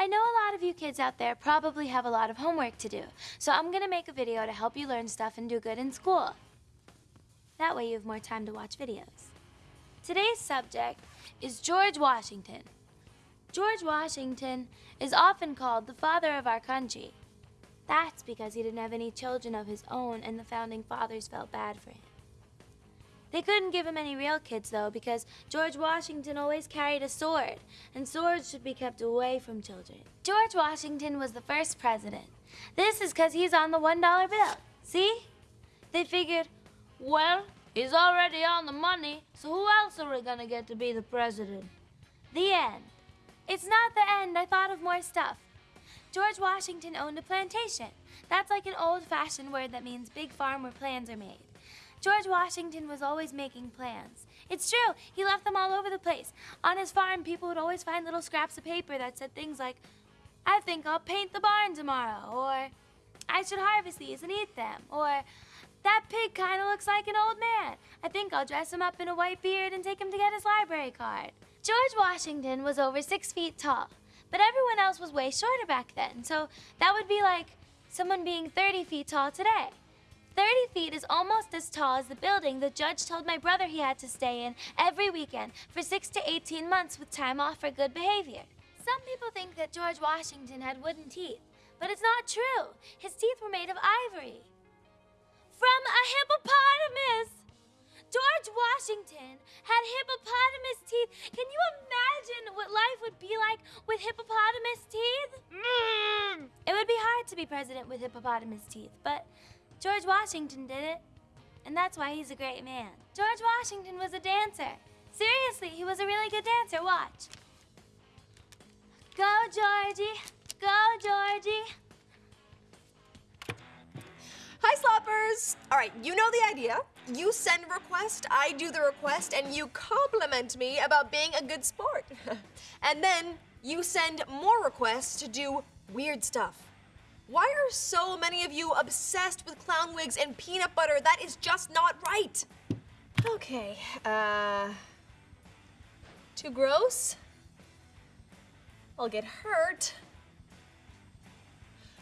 I know a lot of you kids out there probably have a lot of homework to do, so I'm gonna make a video to help you learn stuff and do good in school. That way you have more time to watch videos. Today's subject is George Washington. George Washington is often called the father of our country. That's because he didn't have any children of his own and the founding fathers felt bad for him. They couldn't give him any real kids, though, because George Washington always carried a sword, and swords should be kept away from children. George Washington was the first president. This is because he's on the $1 bill. See? They figured, well, he's already on the money, so who else are we gonna get to be the president? The end. It's not the end. I thought of more stuff. George Washington owned a plantation. That's like an old fashioned word that means big farm where plans are made. George Washington was always making plans. It's true, he left them all over the place. On his farm, people would always find little scraps of paper that said things like, I think I'll paint the barn tomorrow, or I should harvest these and eat them, or that pig kind of looks like an old man. I think I'll dress him up in a white beard and take him to get his library card. George Washington was over six feet tall, but everyone else was way shorter back then, so that would be like someone being 30 feet tall today. 30 feet is almost as tall as the building the judge told my brother he had to stay in every weekend for 6 to 18 months with time off for good behavior. Some people think that George Washington had wooden teeth, but it's not true. His teeth were made of ivory. From a hippopotamus! George Washington had hippopotamus teeth. Can you imagine what life would be like with hippopotamus teeth? Mm. It would be hard to be president with hippopotamus teeth, but George Washington did it, and that's why he's a great man. George Washington was a dancer. Seriously, he was a really good dancer. Watch. Go, Georgie. Go, Georgie. Hi, Sloppers! All right, you know the idea. You send request, I do the request, and you compliment me about being a good sport. and then you send more requests to do weird stuff. Why are so many of you obsessed with clown wigs and peanut butter? That is just not right. Okay, uh, too gross? I'll get hurt.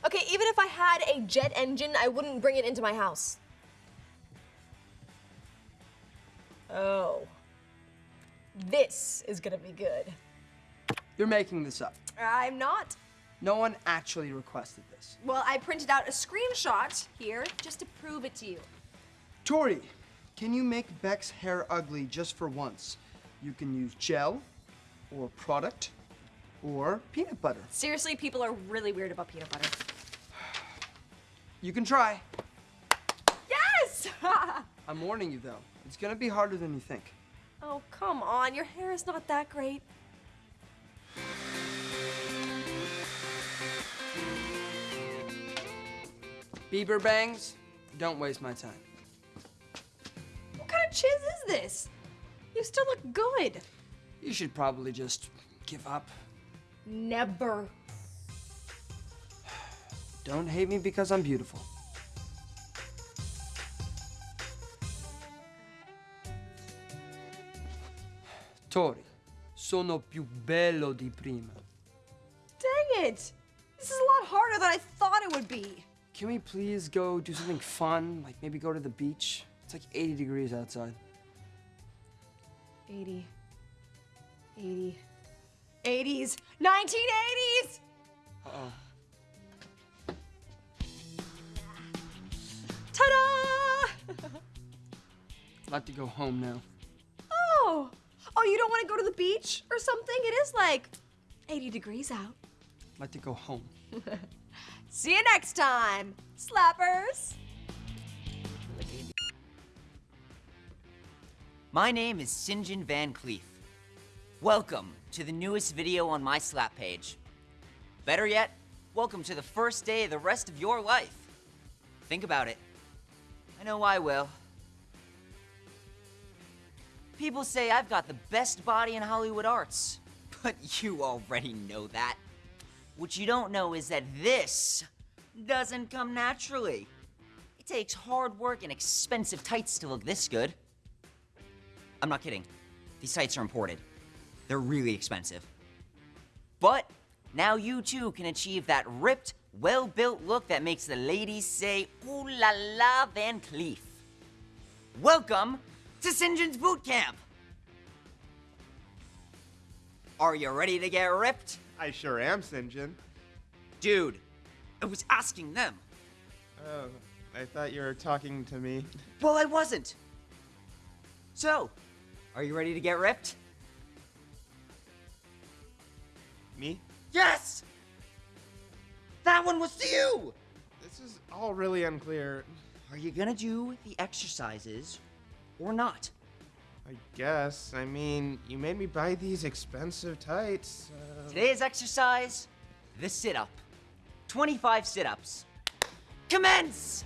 Okay, even if I had a jet engine, I wouldn't bring it into my house. Oh. This is gonna be good. You're making this up. I'm not. No one actually requested this. Well, I printed out a screenshot here just to prove it to you. Tori, can you make Beck's hair ugly just for once? You can use gel, or product, or peanut butter. Seriously, people are really weird about peanut butter. You can try. Yes! I'm warning you though, it's gonna be harder than you think. oh, come on, your hair is not that great. Bieber bangs, don't waste my time. What kind of chiz is this? You still look good. You should probably just give up. Never. Don't hate me because I'm beautiful. Tori, sono più bello di prima. Dang it! This is a lot harder than I thought it would be. Can we please go do something fun? Like maybe go to the beach? It's like 80 degrees outside. 80. 80. 80s. 1980s! Uh-oh. Ta-da! I'd like to go home now. oh! Oh, you don't want to go to the beach or something? It is like 80 degrees out. I'd like to go home. See you next time, slappers! My name is Sinjin Van Cleef. Welcome to the newest video on my Slap page. Better yet, welcome to the first day of the rest of your life. Think about it. I know I will. People say I've got the best body in Hollywood arts, but you already know that. What you don't know is that this doesn't come naturally. It takes hard work and expensive tights to look this good. I'm not kidding. These tights are imported. They're really expensive. But Now you too can achieve that ripped, well built look that makes the ladies say, Ooh la la Van Cleef. Welcome to Sinjin's Boot Camp! Are you ready to get ripped? I sure am, Sinjin. Dude, I was asking them. Oh, I thought you were talking to me. Well, I wasn't. So, are you ready to get ripped? Me? Yes! That one was to you! This is all really unclear. Are you gonna do the exercises or not? I guess. I mean, you made me buy these expensive tights. Uh... Today's exercise the sit up. 25 sit ups. Commence!